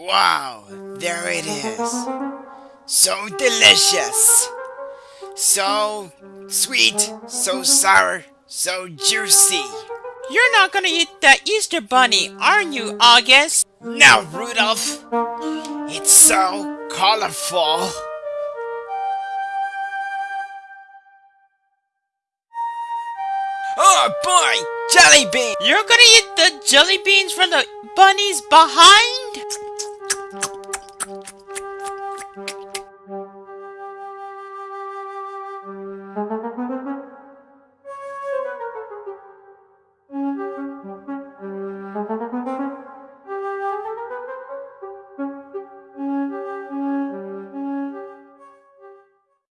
Wow, there it is. So delicious. So sweet, so sour, so juicy. You're not gonna eat that Easter bunny, are you, August? No, Rudolph. It's so colorful. Oh boy, jelly bean! You're gonna eat the jelly beans from the bunnies behind?